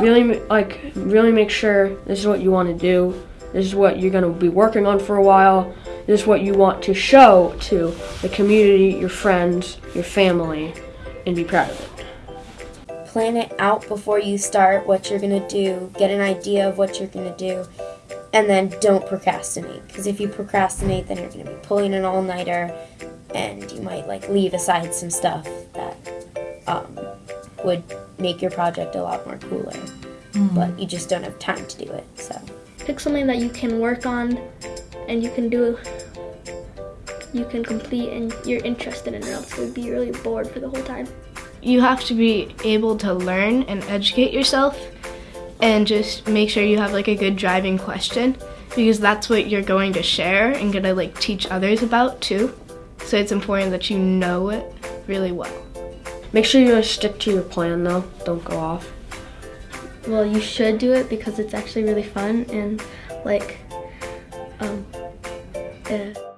really like really make sure this is what you want to do. This is what you're going to be working on for a while. This is what you want to show to the community, your friends, your family, and be proud of it. Plan it out before you start what you're going to do, get an idea of what you're going to do, and then don't procrastinate. Because if you procrastinate, then you're going to be pulling an all nighter and you might like leave aside some stuff that um, would make your project a lot more cooler. Mm-hmm. But you just don't have time to do it. So. pick something that you can work on and you can do you can complete and you're interested in it else you'd be really bored for the whole time You have to be able to learn and educate yourself and just make sure you have like a good driving question because that's what you're going to share and gonna like teach others about too. So it's important that you know it really well. Make sure you stick to your plan though. Don't go off. well you should do it because it's actually really fun and like um uh,